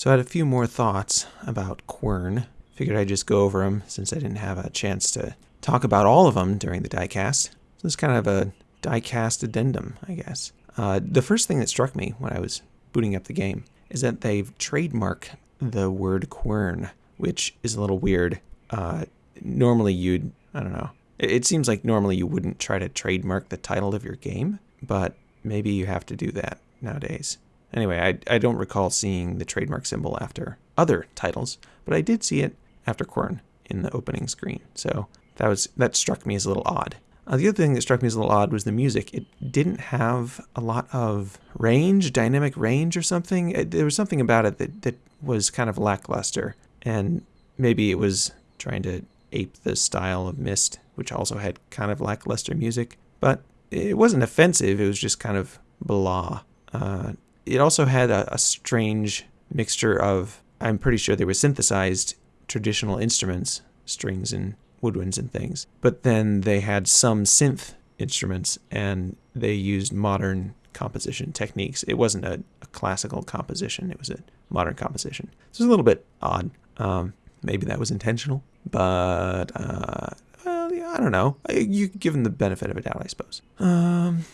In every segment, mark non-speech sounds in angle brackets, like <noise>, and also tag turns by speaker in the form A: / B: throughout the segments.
A: So I had a few more thoughts about Quern. Figured I'd just go over them since I didn't have a chance to talk about all of them during the diecast. So it's kind of a diecast addendum, I guess. Uh, the first thing that struck me when I was booting up the game is that they've trademarked the word quern, which is a little weird. Uh, normally, you'd, I don't know, it, it seems like normally you wouldn't try to trademark the title of your game, but maybe you have to do that nowadays. Anyway, I, I don't recall seeing the trademark symbol after other titles, but I did see it after Quern in the opening screen. So that was that struck me as a little odd. Uh, the other thing that struck me as a little odd was the music. It didn't have a lot of range, dynamic range or something. It, there was something about it that, that was kind of lackluster. And maybe it was trying to ape the style of Myst, which also had kind of lackluster music. But it wasn't offensive, it was just kind of blah. Uh, it also had a, a strange mixture of, I'm pretty sure they were synthesized traditional instruments, strings and woodwinds and things. But then they had some synth instruments and they used modern composition techniques. It wasn't a, a classical composition, it was a modern composition. So it was a little bit odd. Um, maybe that was intentional, but uh, well, yeah, I don't know. You give them the benefit of a doubt, I suppose. Um,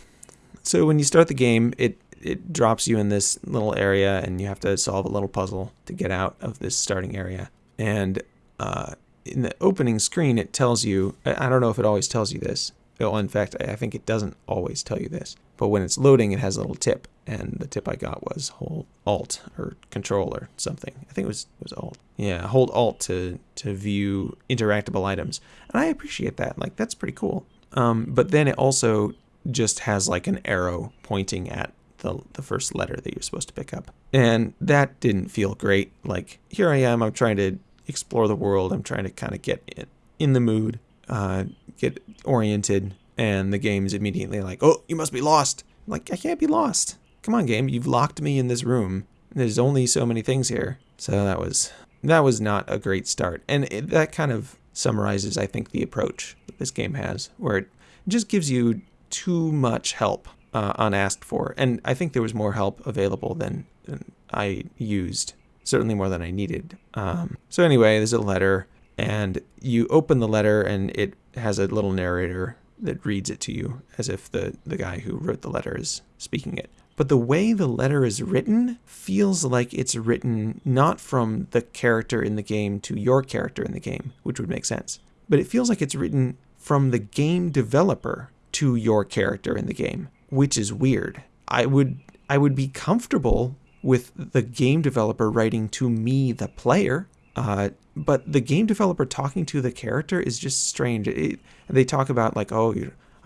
A: so when you start the game, it it drops you in this little area, and you have to solve a little puzzle to get out of this starting area. And uh, in the opening screen, it tells you, I don't know if it always tells you this. Well, in fact, I think it doesn't always tell you this. But when it's loading, it has a little tip. And the tip I got was hold Alt or Control or something. I think it was it was Alt. Yeah, hold Alt to to view interactable items. And I appreciate that. Like that's pretty cool. Um, but then it also just has like an arrow pointing at the the first letter that you're supposed to pick up. And that didn't feel great. Like here I am, I'm trying to explore the world. I'm trying to kind of get in, in the mood, uh, get oriented, and the game's immediately like, "Oh, you must be lost." I'm like, I can't be lost. Come on, game. You've locked me in this room. There's only so many things here. So that was that was not a great start, and it, that kind of summarizes, I think, the approach that this game has, where it just gives you too much help uh, unasked for, and I think there was more help available than, than I used certainly more than I needed. Um, so anyway, there's a letter, and you open the letter, and it has a little narrator that reads it to you as if the, the guy who wrote the letter is speaking it. But the way the letter is written feels like it's written not from the character in the game to your character in the game, which would make sense. But it feels like it's written from the game developer to your character in the game, which is weird. I would I would be comfortable with the game developer writing to me, the player. Uh, but the game developer talking to the character is just strange. It, they talk about like, oh,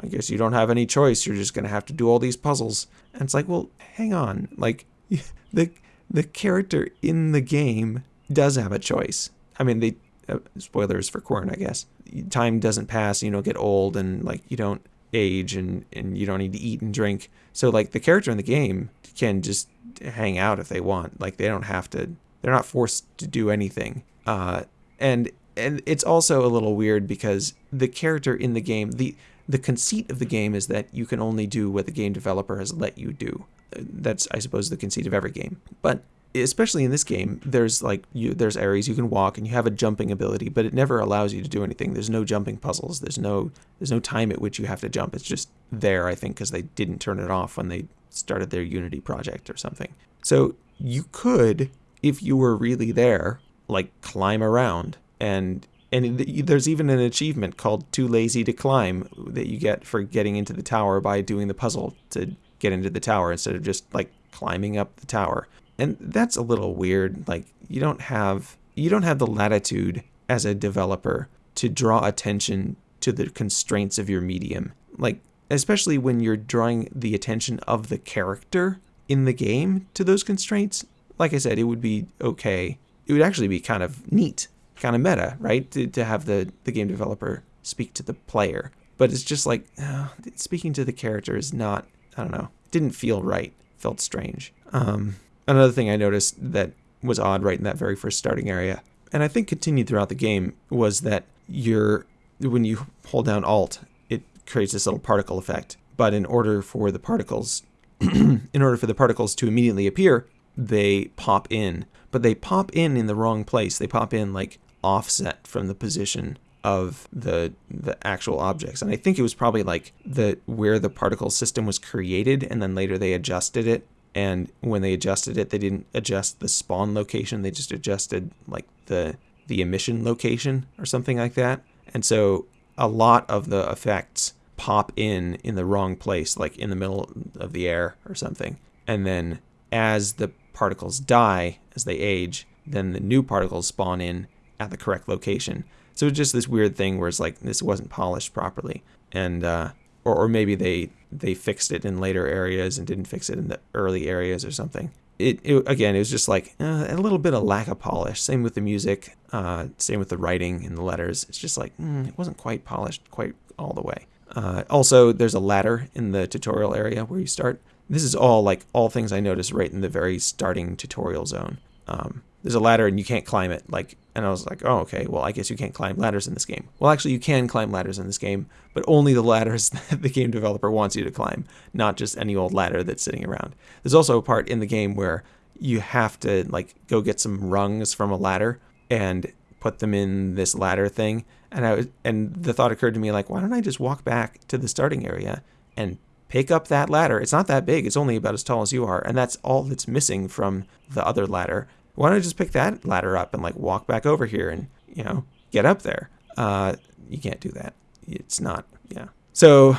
A: I guess you don't have any choice. You're just gonna have to do all these puzzles. And it's like, well, hang on. Like, <laughs> the the character in the game does have a choice. I mean, they uh, spoilers for Quern, I guess. Time doesn't pass. You don't get old, and like you don't age, and and you don't need to eat and drink. So like the character in the game can just hang out if they want. Like they don't have to. They're not forced to do anything. Uh, and and it's also a little weird because the character in the game, the the conceit of the game is that you can only do what the game developer has let you do. That's I suppose the conceit of every game. But especially in this game, there's like you there's areas you can walk and you have a jumping ability, but it never allows you to do anything. There's no jumping puzzles. There's no there's no time at which you have to jump. It's just there, I think, because they didn't turn it off when they started their Unity project or something. So you could, if you were really there, like climb around and and there's even an achievement called too lazy to climb that you get for getting into the tower by doing the puzzle to get into the tower instead of just like climbing up the tower and that's a little weird like you don't have you don't have the latitude as a developer to draw attention to the constraints of your medium like especially when you're drawing the attention of the character in the game to those constraints, like I said, it would be okay. It would actually be kind of neat, kind of meta, right? To, to have the, the game developer speak to the player. But it's just like, uh, speaking to the character is not, I don't know, didn't feel right, felt strange. Um, another thing I noticed that was odd right in that very first starting area, and I think continued throughout the game, was that you're, when you hold down Alt it creates this little particle effect. But in order for the particles, <clears throat> in order for the particles to immediately appear, they pop in, but they pop in in the wrong place. They pop in like offset from the position of the the actual objects and i think it was probably like the where the particle system was created and then later they adjusted it and when they adjusted it they didn't adjust the spawn location they just adjusted like the the emission location or something like that. And so a lot of the effects pop in in the wrong place like in the middle of the air or something. And then as the particles die as they age then the new particles spawn in at the correct location. So it's just this weird thing where it's like this wasn't polished properly, and uh, or or maybe they they fixed it in later areas and didn't fix it in the early areas or something. It, it again, it was just like uh, a little bit of lack of polish. Same with the music, uh, same with the writing and the letters. It's just like mm, it wasn't quite polished quite all the way. Uh, also, there's a ladder in the tutorial area where you start. This is all like all things I noticed right in the very starting tutorial zone. Um, there's a ladder and you can't climb it. Like, and I was like, oh, okay, well, I guess you can't climb ladders in this game. Well, actually, you can climb ladders in this game, but only the ladders <laughs> that the game developer wants you to climb, not just any old ladder that's sitting around. There's also a part in the game where you have to like go get some rungs from a ladder and put them in this ladder thing. And I was, and the thought occurred to me like, why don't I just walk back to the starting area and pick up that ladder? It's not that big. It's only about as tall as you are, and that's all that's missing from the other ladder why don't I just pick that ladder up and like walk back over here and, you know, get up there? Uh, you can't do that. It's not, yeah. So,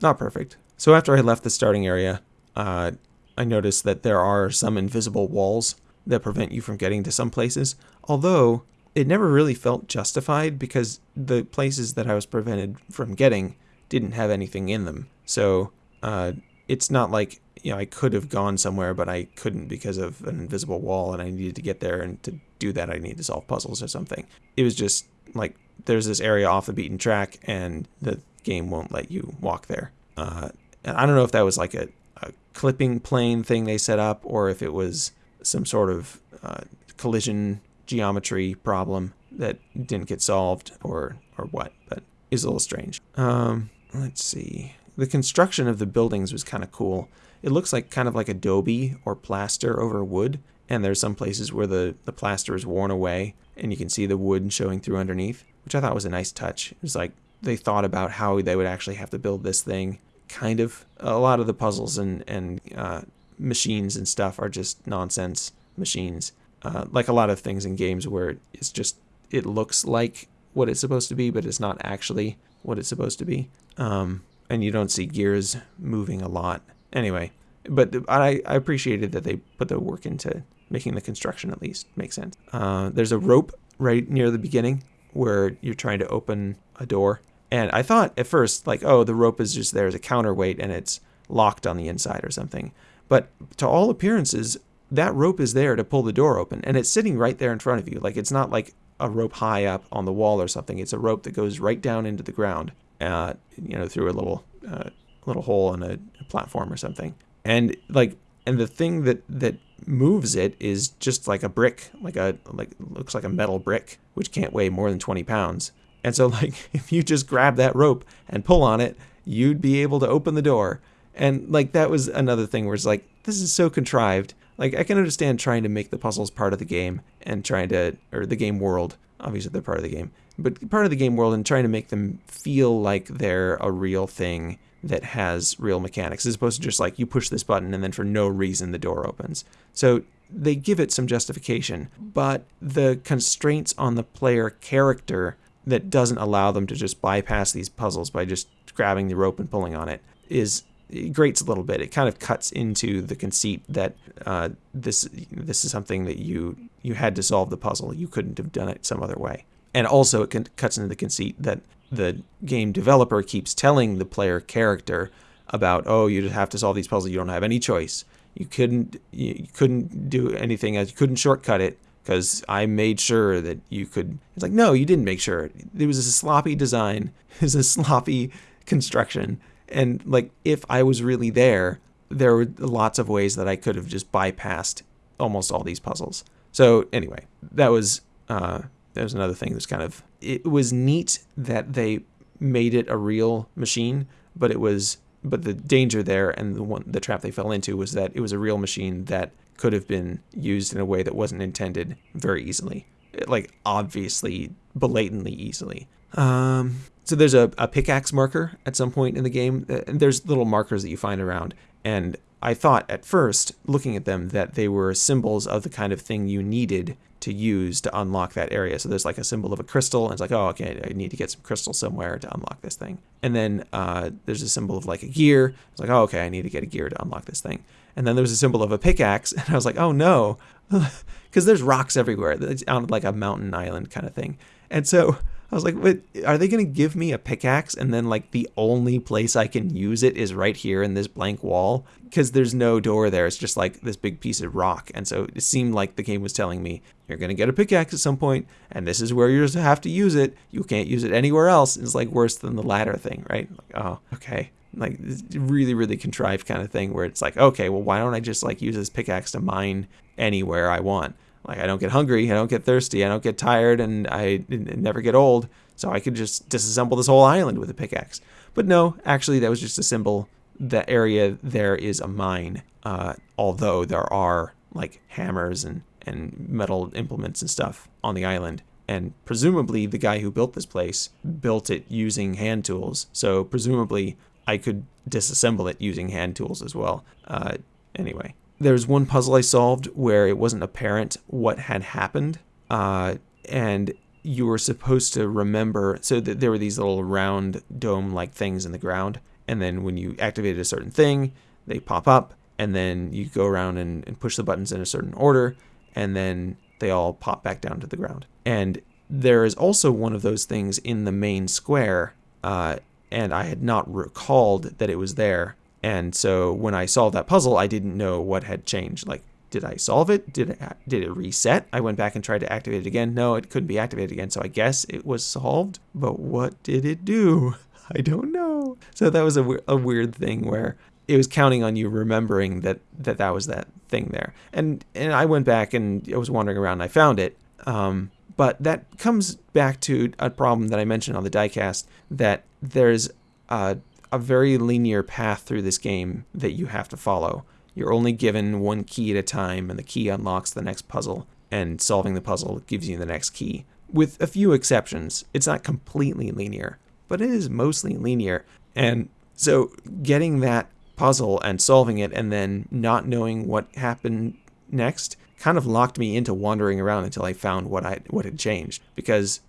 A: not perfect. So after I left the starting area, uh, I noticed that there are some invisible walls that prevent you from getting to some places, although it never really felt justified because the places that I was prevented from getting didn't have anything in them. So uh, it's not like you know, I could have gone somewhere, but I couldn't because of an invisible wall, and I needed to get there. And to do that, I need to solve puzzles or something. It was just like there's this area off the beaten track, and the game won't let you walk there. Uh, and I don't know if that was like a, a, clipping plane thing they set up, or if it was some sort of uh, collision geometry problem that didn't get solved, or or what. But is a little strange. Um, let's see. The construction of the buildings was kind of cool. It looks like kind of like adobe or plaster over wood, and there's some places where the, the plaster is worn away and you can see the wood showing through underneath, which I thought was a nice touch. It was like they thought about how they would actually have to build this thing. Kind of a lot of the puzzles and, and uh, machines and stuff are just nonsense machines. Uh, like a lot of things in games where it's just, it looks like what it's supposed to be, but it's not actually what it's supposed to be. Um, and you don't see gears moving a lot. Anyway, but I, I appreciated that they put the work into making the construction at least make sense. Uh, there's a rope right near the beginning where you're trying to open a door. And I thought at first, like, oh, the rope is just there as a counterweight and it's locked on the inside or something. But to all appearances, that rope is there to pull the door open and it's sitting right there in front of you. Like, it's not like a rope high up on the wall or something. It's a rope that goes right down into the ground, you know, through a little uh, little hole in a, a platform or something. And like, and the thing that that moves it is just like a brick, like a like looks like a metal brick, which can't weigh more than 20 pounds. And so <laughs> like if you just grab that rope and pull on it, you'd be able to open the door. And like that was another thing where it's like this is so contrived. Like I can understand trying to make the puzzles part of the game and trying to or the game world. Obviously they're part of the game, but part of the game world and trying to make them feel like they're a real thing that has real mechanics as opposed to just like you push this button and then for no reason the door opens. So they give it some justification, but the constraints on the player character that doesn't allow them to just bypass these puzzles by just grabbing the rope and pulling on it is it grates a little bit. It kind of cuts into the conceit that uh, this this is something that you you had to solve the puzzle. You couldn't have done it some other way. And also, it cuts into the conceit that the game developer keeps telling the player character about, oh, you just have to solve these puzzles. You don't have any choice. You couldn't you couldn't do anything. You couldn't shortcut it because I made sure that you could. It's like, no, you didn't make sure. It was a sloppy design. <laughs> It was a sloppy construction. And like, if I was really there, there were lots of ways that I could have just bypassed almost all these puzzles. So anyway, that was uh, was another thing that's kind of it was neat that they made it a real machine, but it was but the danger there and the one the trap they fell into was that it was a real machine that could have been used in a way that wasn't intended very easily. Like, obviously, blatantly easily. Um, so there's a, a pickaxe marker at some point in the game. And there's little markers that you find around. And I thought at first, looking at them, that they were symbols of the kind of thing you needed to use to unlock that area. So there's like a symbol of a crystal, and it's like, oh, okay, I need to get some crystal somewhere to unlock this thing. And then uh, there's a symbol of like a gear. It's like, oh, okay, I need to get a gear to unlock this thing. And then there was a symbol of a pickaxe, <laughs> and I was like, oh no, <laughs> because there's rocks everywhere. It's on like a mountain island kind of thing. And so I was like, "What? Are they going to give me a pickaxe and then like the only place I can use it is right here in this blank wall because there's no door there. It's just like this big piece of rock." And so it seemed like the game was telling me, "You're going to get a pickaxe at some point, and this is where you're to have to use it. You can't use it anywhere else." It's like worse than the ladder thing, right? Like, oh, okay. Like really, really contrived kind of thing where it's like, okay, well, why don't I just like use this pickaxe to mine anywhere I want? Like I don't get hungry, I don't get thirsty, I don't get tired, and I never get old. So I could just disassemble this whole island with a pickaxe. But no, actually, that was just a symbol. The area there is a mine, uh, although there are like hammers and, and metal implements and stuff on the island. And presumably, the guy who built this place built it using hand tools. So presumably, I could disassemble it using hand tools as well. Uh, anyway, there's one puzzle I solved where it wasn't apparent what had happened, uh, and you were supposed to remember. So there were these little round dome-like things in the ground, and then when you activated a certain thing, they pop up, and then you go around and, and push the buttons in a certain order, and then they all pop back down to the ground. And there is also one of those things in the main square, uh, and I had not recalled that it was there and so when I solved that puzzle, I didn't know what had changed. Like, did I solve it? Did it did it reset? I went back and tried to activate it again. No, it couldn't be activated again. So I guess it was solved. But what did it do? <laughs> I don't know. So that was a, a weird thing where it was counting on you remembering that, that that was that thing there. And and I went back and I was wandering around and I found it. Um, but that comes back to a problem that I mentioned on the diecast that there's a a very linear path through this game that you have to follow. You're only given one key at a time, and the key unlocks the next puzzle, and solving the puzzle gives you the next key. With a few exceptions, it's not completely linear, but it is mostly linear. And so getting that puzzle and solving it and then not knowing what happened next kind of locked me into wandering around until I found what I what had changed because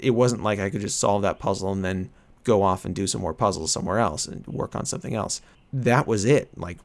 A: it wasn't like I could just solve that puzzle and then go off and do some more puzzles somewhere else and work on something else. That was it. Like,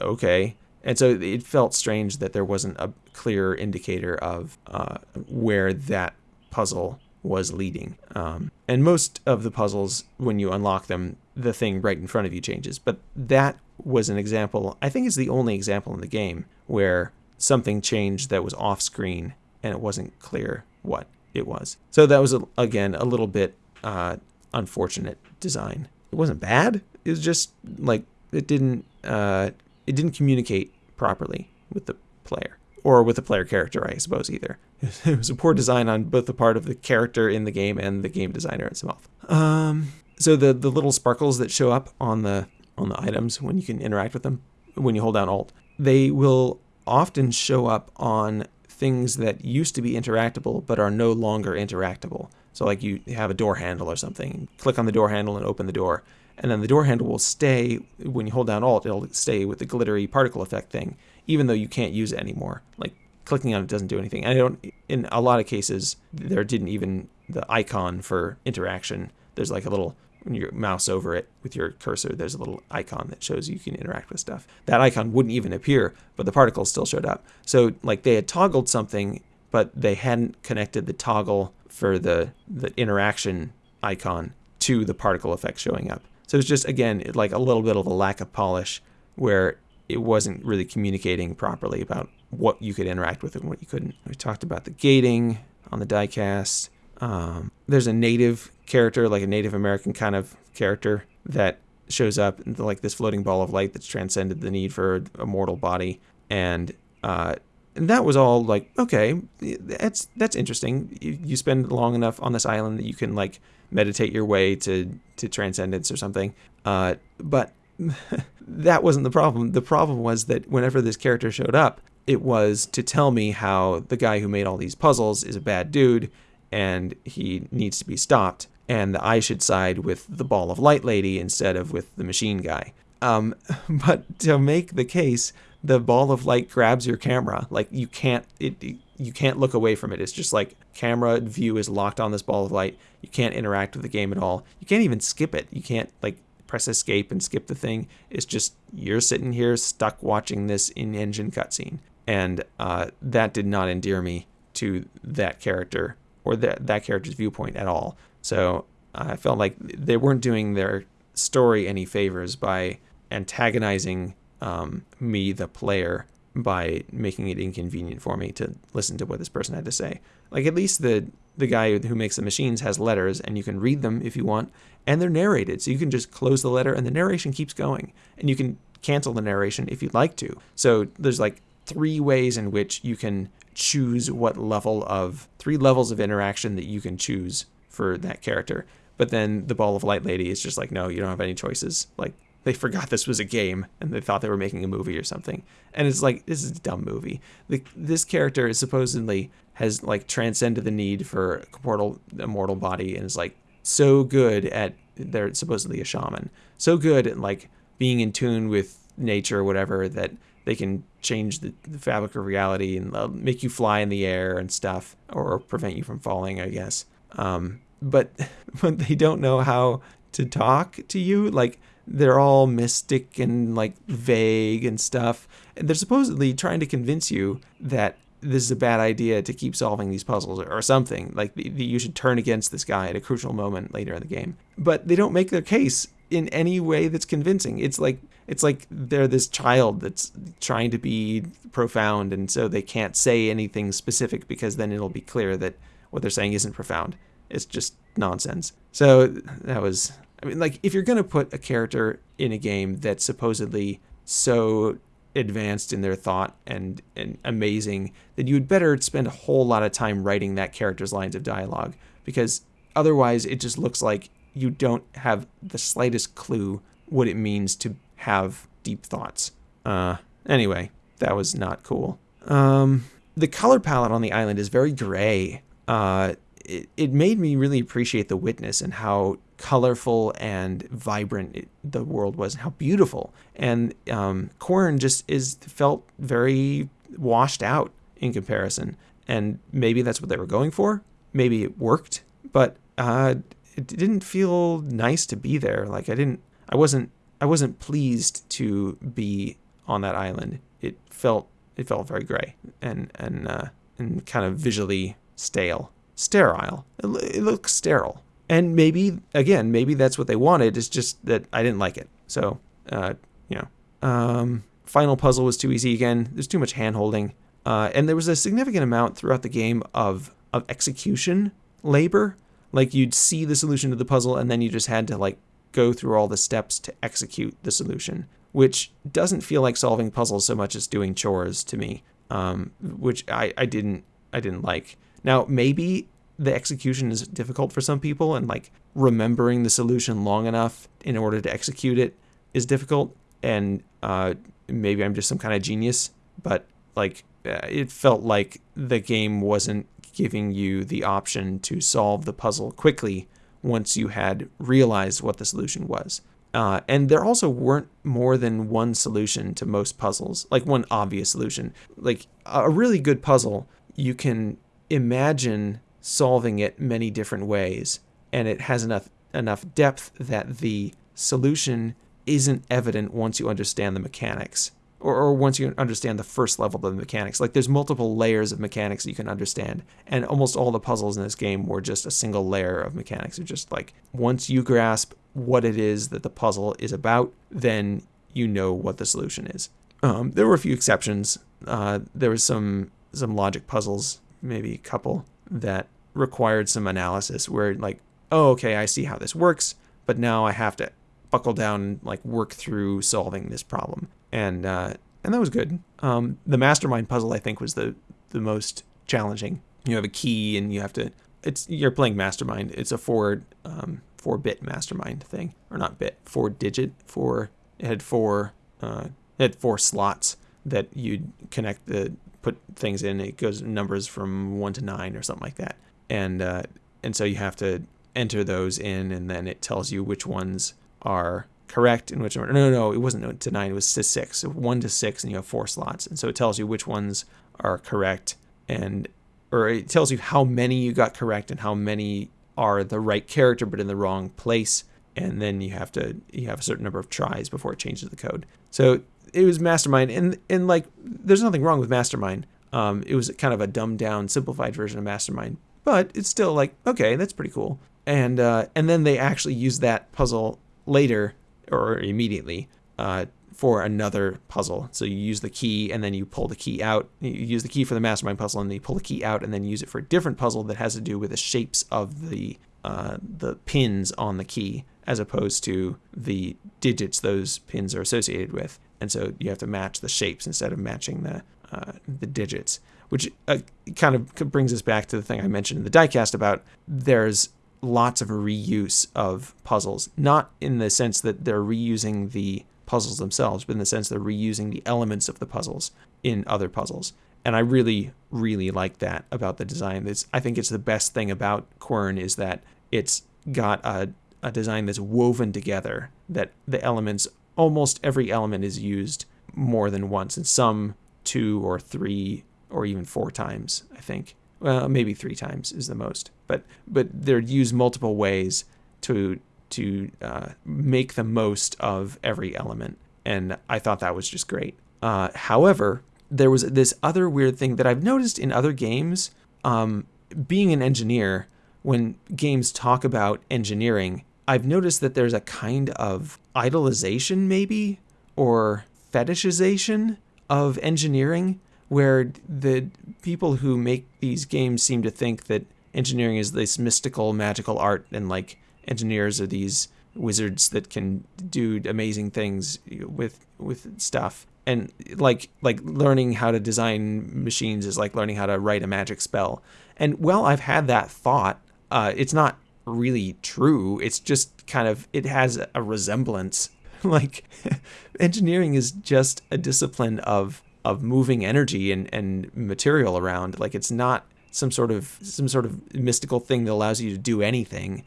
A: okay. And so it felt strange that there wasn't a clear indicator of uh, where that puzzle was leading. Um, and most of the puzzles, when you unlock them, the thing right in front of you changes. But that was an example, I think it's the only example in the game where something changed that was off screen and it wasn't clear what it was. So that was, again, a little bit uh, unfortunate design. It wasn't bad. It was just like it didn't uh, it didn't communicate properly with the player or with the player character, I suppose either. <laughs> It was a poor design on both the part of the character in the game and the game designer itself. Um, so the the little sparkles that show up on the on the items when you can interact with them when you hold down Alt, they will often show up on things that used to be interactable but are no longer interactable. So like you have a door handle or something, click on the door handle and open the door. And then the door handle will stay, when you hold down Alt, it'll stay with the glittery particle effect thing, even though you can't use it anymore. Like clicking on it doesn't do anything. I don't, in a lot of cases, there didn't even, the icon for interaction, there's like a little, when you mouse over it with your cursor, there's a little icon that shows you can interact with stuff. That icon wouldn't even appear, but the particles still showed up. So like they had toggled something, but they hadn't connected the toggle for the, the interaction icon to the particle effect showing up. So it's just, again, like a little bit of a lack of polish where it wasn't really communicating properly about what you could interact with and what you couldn't. We talked about the gating on the diecast. Um, there's a native character, like a Native American kind of character that shows up like this floating ball of light that's transcended the need for a mortal body. And uh, that was all like okay that's that's interesting. You, you spend long enough on this island that you can like meditate your way to to transcendence or something. Uh, but <laughs> that wasn't the problem. The problem was that whenever this character showed up it was to tell me how the guy who made all these puzzles is a bad dude and he needs to be stopped, and I should side with the ball of light lady instead of with the machine guy. Um, <laughs> but to make the case, the ball of light grabs your camera. Like you can't it you can't look away from it. It's just like camera view is locked on this ball of light. You can't interact with the game at all. You can't even skip it. You can't like press escape and skip the thing. It's just you're sitting here stuck watching this in-engine cutscene, and uh, that did not endear me to that character or that that character's viewpoint at all. So I felt like they weren't doing their story any favors by antagonizing um, me, the player, by making it inconvenient for me to listen to what this person had to say. Like at least the the guy who makes the machines has letters and you can read them if you want and they're narrated so you can just close the letter and the narration keeps going and you can cancel the narration if you'd like to. So there's like three ways in which you can choose what level of three levels of interaction that you can choose for that character. But then the ball of light lady is just like no, you don't have any choices. Like they forgot this was a game and they thought they were making a movie or something. And it's like this is a dumb movie. The, this character is supposedly has like transcended the need for a mortal, a mortal body and is like so good at they're supposedly a shaman. So good at like being in tune with nature or whatever that they can change the, the fabric of reality and uh, make you fly in the air and stuff or prevent you from falling, I guess. Um, but <laughs> but they don't know how to talk to you like they're all mystic and like vague and stuff. And they're supposedly trying to convince you that this is a bad idea to keep solving these puzzles or, something. Like you should turn against this guy at a crucial moment later in the game. But they don't make their case in any way that's convincing. It's like it's like they're this child that's trying to be profound and so they can't say anything specific because then it'll be clear that what they're saying isn't profound. It's just nonsense. So that was I mean, like, if you're going to put a character in a game that's supposedly so advanced in their thought and, and amazing, then you would better spend a whole lot of time writing that character's lines of dialogue because otherwise it just looks like you don't have the slightest clue what it means to have deep thoughts. Uh, anyway, that was not cool. Um, the color palette on the island is very gray. Uh, it, it made me really appreciate the witness and how colorful and vibrant it, the world was, and how beautiful. And um, Quern just is felt very washed out in comparison. And maybe that's what they were going for. Maybe it worked, but uh, it didn't feel nice to be there. Like I didn't, I wasn't, I wasn't pleased to be on that island. It felt, it felt very gray and and uh, and kind of visually stale, sterile. It, it looks sterile. And maybe again maybe that's what they wanted it's just that i didn't like it. So uh, you know um, final puzzle was too easy again. There's too much hand holding uh, and there was a significant amount throughout the game of of execution labor. Like you'd see the solution to the puzzle and then you just had to like go through all the steps to execute the solution which doesn't feel like solving puzzles so much as doing chores to me um, which I, I didn't i didn't like. Now maybe the execution is difficult for some people and like remembering the solution long enough in order to execute it is difficult. And uh, maybe i'm just some kind of genius but like uh, it felt like the game wasn't giving you the option to solve the puzzle quickly once you had realized what the solution was. Uh, and there also weren't more than one solution to most puzzles like one obvious solution. Like a really good puzzle you can imagine solving it many different ways, and it has enough enough depth that the solution isn't evident once you understand the mechanics. Or, or once you understand the first level of the mechanics. Like there's multiple layers of mechanics you can understand. And almost all the puzzles in this game were just a single layer of mechanics. It's just like once you grasp what it is that the puzzle is about, then you know what the solution is. Um, there were a few exceptions. Uh, there was some some logic puzzles, maybe a couple, that required some analysis where like, oh, okay, I see how this works, but now I have to buckle down and like work through solving this problem. And uh, and that was good. Um, the mastermind puzzle I think was the the most challenging. You have a key and you have to. It's you're playing mastermind. It's a four um, four bit mastermind thing, or not bit, four digit, four. It had four. Uh, it had four slots that you'd connect the put things in. It goes numbers from one to nine or something like that, and uh, and so you have to enter those in, and then it tells you which ones are correct and which are no, no, no. It wasn't to nine. It was to six. One to six, and you have four slots, and so it tells you which ones are correct, and or it tells you how many you got correct and how many are the right character but in the wrong place and then you have to you have a certain number of tries before it changes the code so it was mastermind and and like there's nothing wrong with mastermind um, it was kind of a dumbed down simplified version of mastermind but it's still like okay that's pretty cool and uh, and then they actually use that puzzle later or immediately uh, for another puzzle. So you use the key and then you pull the key out. You use the key for the mastermind puzzle and then you pull the key out and then use it for a different puzzle that has to do with the shapes of the uh, the pins on the key as opposed to the digits those pins are associated with. And so you have to match the shapes instead of matching the uh, the digits, which uh, kind of brings us back to the thing I mentioned in the diecast about there's lots of reuse of puzzles, not in the sense that they're reusing the puzzles themselves, but in the sense they're reusing the elements of the puzzles in other puzzles. And I really, really like that about the design. It's, I think it's the best thing about Quern is that it's got a, a design that's woven together, that the elements, almost every element is used more than once, and some two or three or even four times, I think. Well, maybe three times is the most, but but they're used multiple ways to to uh, make the most of every element. And I thought that was just great. Uh, however, there was this other weird thing that I've noticed in other games. Um, being an engineer, when games talk about engineering, I've noticed that there's a kind of idolization, maybe, or fetishization of engineering, where the people who make these games seem to think that engineering is this mystical, magical art and like engineers are these wizards that can do amazing things with with stuff and like like learning how to design machines is like learning how to write a magic spell and well i've had that thought uh, it's not really true it's just kind of it has a resemblance <laughs> like <laughs> engineering is just a discipline of of moving energy and, and material around like it's not some sort of some sort of mystical thing that allows you to do anything.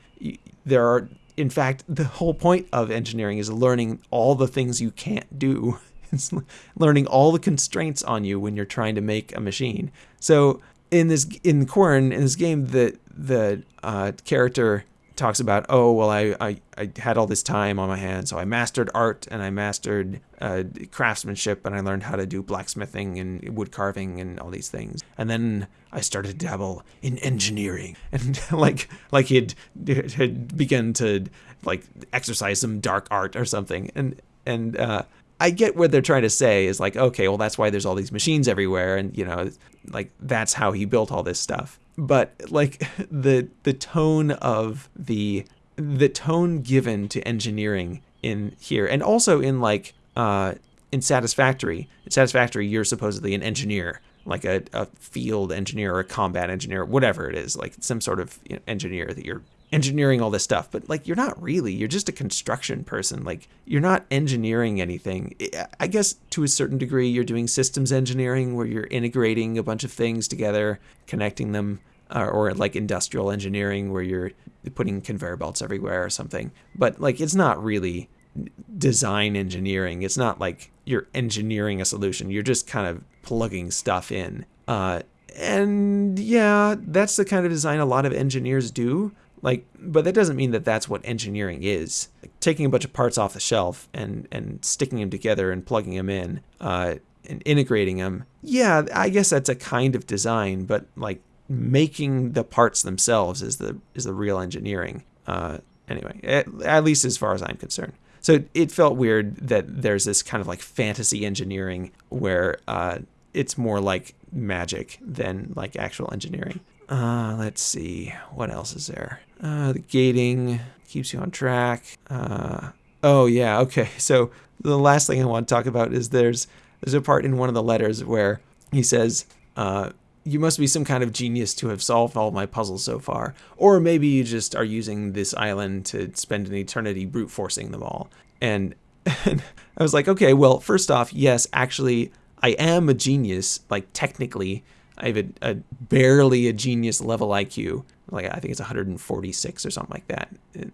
A: There are in fact the whole point of engineering is learning all the things you can't do. <laughs> It's <laughs> learning all the constraints on you when you're trying to make a machine. So in this in Quern in this game the the uh, character talks about, oh, well, I, I, I had all this time on my hands, so I mastered art and I mastered uh, craftsmanship and I learned how to do blacksmithing and wood carving and all these things. And then I started to dabble in engineering <laughs> and like like he'd had begun to like exercise some dark art or something. And and uh, I get what they're trying to say is like, okay, well, that's why there's all these machines everywhere, and you know, like that's how he built all this stuff. But like <laughs> the the tone of the the tone given to engineering in here and also in like uh in satisfactory. In satisfactory you're supposedly an engineer like a, a field engineer or a combat engineer whatever it is like some sort of engineer that you're engineering all this stuff but like you're not really you're just a construction person like you're not engineering anything. I guess to a certain degree you're doing systems engineering where you're integrating a bunch of things together connecting them uh, or like industrial engineering where you're putting conveyor belts everywhere or something. But like it's not really design engineering. It's not like you're engineering a solution. You're just kind of plugging stuff in. Uh, and yeah that's the kind of design a lot of engineers do like but that doesn't mean that that's what engineering is like, taking a bunch of parts off the shelf and and sticking them together and plugging them in uh, and integrating them yeah i guess that's a kind of design but like making the parts themselves is the is the real engineering uh, anyway at, at least as far as i'm concerned so it felt weird that there's this kind of like fantasy engineering where uh, it's more like magic than like actual engineering uh, let's see. What else is there? Uh, the gating keeps you on track. Uh, oh yeah, okay. <laughs> So the last thing I want to talk about is there's there's a part in one of the letters where he says, uh, "You must be some kind of genius to have solved all my puzzles so far, or maybe you just are using this island to spend an eternity brute forcing them all." And, <laughs> and I was like, okay, well, first off, yes, actually, I am a genius, like technically. I have a, a barely a genius level IQ. Like I think it's 146 or something like that.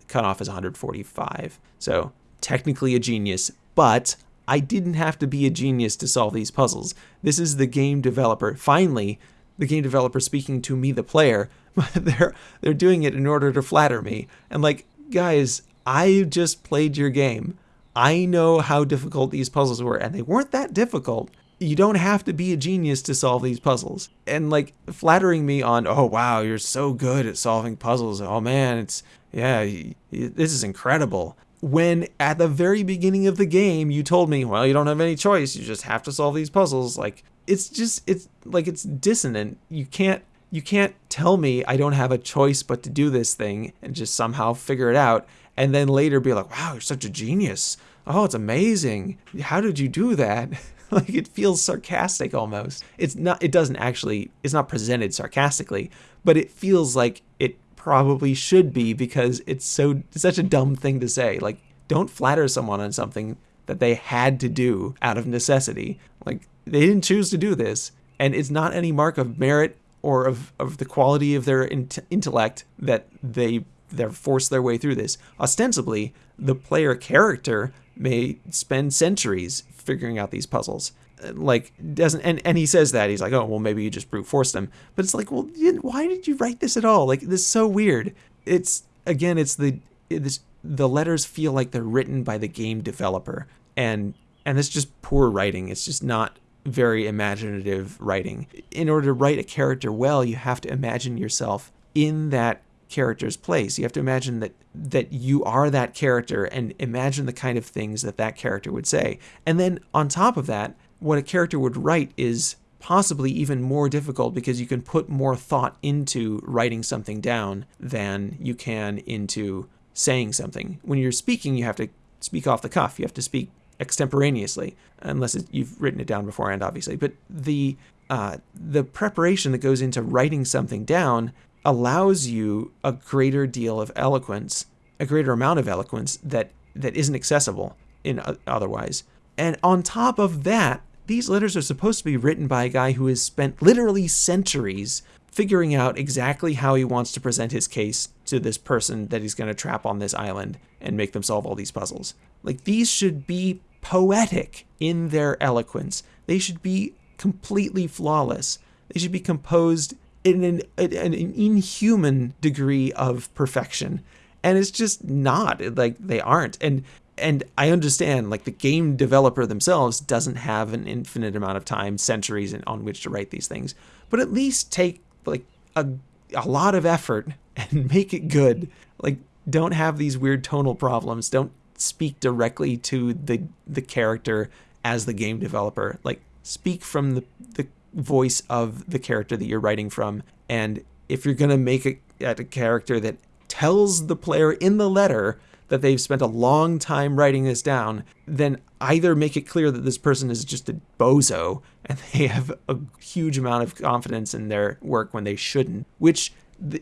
A: Cutoff is 145. So technically a genius, but I didn't have to be a genius to solve these puzzles. This is the game developer. Finally, the game developer speaking to me, the player, <laughs> they're they're doing it in order to flatter me. And like, guys, I just played your game. I know how difficult these puzzles were, and they weren't that difficult. You don't have to be a genius to solve these puzzles. And like flattering me on, oh wow, you're so good at solving puzzles. Oh man, it's yeah, this is incredible. When at the very beginning of the game you told me, well, you don't have any choice. You just have to solve these puzzles. Like it's just it's like it's dissonant. You can't you can't tell me I don't have a choice but to do this thing and just somehow figure it out and then later be like, "Wow, you're such a genius. Oh, it's amazing. How did you do that?" <laughs> <laughs> like it feels sarcastic almost. It's not it doesn't actually it's not presented sarcastically, but it feels like it probably should be because it's so it's such a dumb thing to say. Like don't flatter someone on something that they had to do out of necessity. Like they didn't choose to do this, and it's not any mark of merit or of, of the quality of their in- intellect that they they're forced their way through this. Ostensibly, the player character may spend centuries figuring out these puzzles. Uh, like doesn't and, and he says that he's like oh well maybe you just brute force them. But it's like well why did you write this at all? Like this is so weird. It's again it's the it's, the letters feel like they're written by the game developer. And and it's just poor writing. It's just not very imaginative writing. In order to write a character well, you have to imagine yourself in that character's place. You have to imagine that that you are that character and imagine the kind of things that that character would say. And then on top of that, what a character would write is possibly even more difficult because you can put more thought into writing something down than you can into saying something. When you're speaking, you have to speak off the cuff. You have to speak extemporaneously, unless it, you've written it down beforehand, obviously. But the uh, the preparation that goes into writing something down allows you a greater deal of eloquence, a greater amount of eloquence that that isn't accessible in otherwise. And on top of that, these letters are supposed to be written by a guy who has spent literally centuries figuring out exactly how he wants to present his case to this person that he's going to trap on this island and make them solve all these puzzles. Like these should be poetic in their eloquence. They should be completely flawless. They should be composed in an, an, inhuman degree of perfection. And it's just not like they aren't. And and I understand like the game developer themselves doesn't have an infinite amount of time, centuries on which to write these things. But at least take like a a lot of effort <laughs> and make it good. Like don't have these weird tonal problems. Don't speak directly to the the character as the game developer. Like speak from the the voice of the character that you're writing from. And if you're gonna make a, a character that tells the player in the letter that they've spent a long time writing this down, then either make it clear that this person is just a bozo and <laughs> they have a huge amount of confidence in their work when they shouldn't, which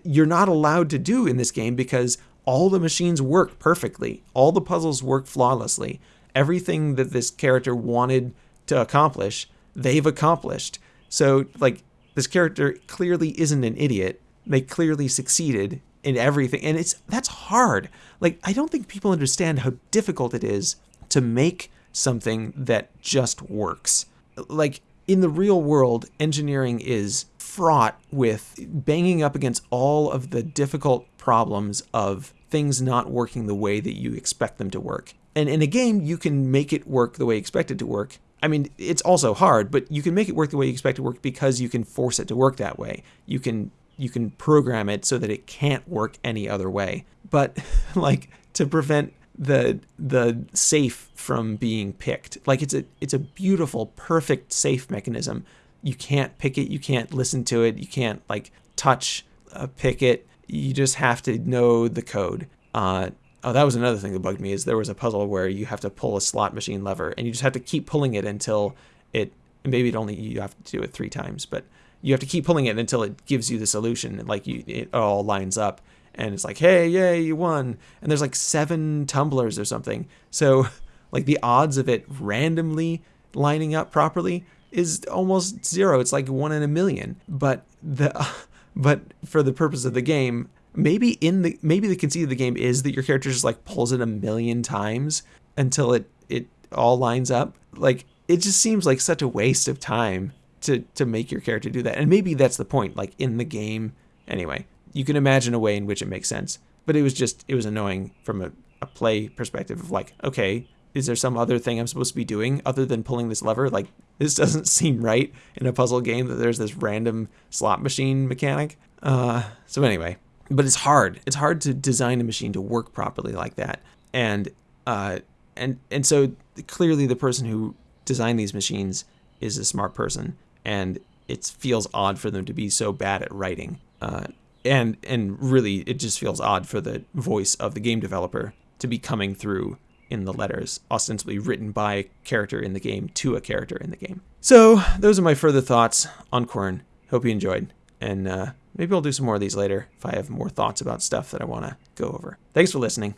A: you're not allowed to do in this game because all the machines work perfectly. All the puzzles work flawlessly. Everything that this character wanted to accomplish, they've accomplished. So, like, this character clearly isn't an idiot. They clearly succeeded in everything. And it's that's hard. Like, I don't think people understand how difficult it is to make something that just works. Like, in the real world, engineering is fraught with banging up against all of the difficult problems of things not working the way that you expect them to work. And in a game, you can make it work the way you expect it to work. I mean, it's also hard, but you can make it work the way you expect it to work because you can force it to work that way. You can you can program it so that it can't work any other way. But <laughs> like to prevent the the safe from being picked. Like it's a it's a beautiful, perfect safe mechanism. You can't pick it, you can't listen to it, you can't like touch a pick it you just have to know the code. Uh, oh, that was another thing that bugged me is there was a puzzle where you have to pull a slot machine lever and you just have to keep pulling it until it maybe it only you have to do it three times, but you have to keep pulling it until it gives you the solution. Like you, it all lines up and it's like, hey, yay, you won. And there's like seven tumblers or something. So <laughs> like the odds of it randomly lining up properly is almost zero. It's like one in a million. But the <laughs> but for the purpose of the game, maybe in the maybe the conceit of the game is that your character just like pulls it a million times until it it all lines up. Like it just seems like such a waste of time to to make your character do that. And maybe that's the point. Like in the game, anyway, you can imagine a way in which it makes sense. But it was just it was annoying from a, a play perspective of like, okay, is there some other thing I'm supposed to be doing other than pulling this lever? Like this <laughs> doesn't seem right in a puzzle game that there's this random slot machine mechanic. Uh, so anyway, but it's hard. It's hard to design a machine to work properly like that. And uh, and and so clearly the person who designed these machines is a smart person, and it feels odd for them to be so bad at writing. Uh, and and really, it just feels odd for the voice of the game developer to be coming through in the letters, ostensibly written by a character in the game to a character in the game. So those are my further thoughts on Quern. Hope you enjoyed, and uh, maybe I'll do some more of these later if I have more thoughts about stuff that I want to go over. Thanks for listening.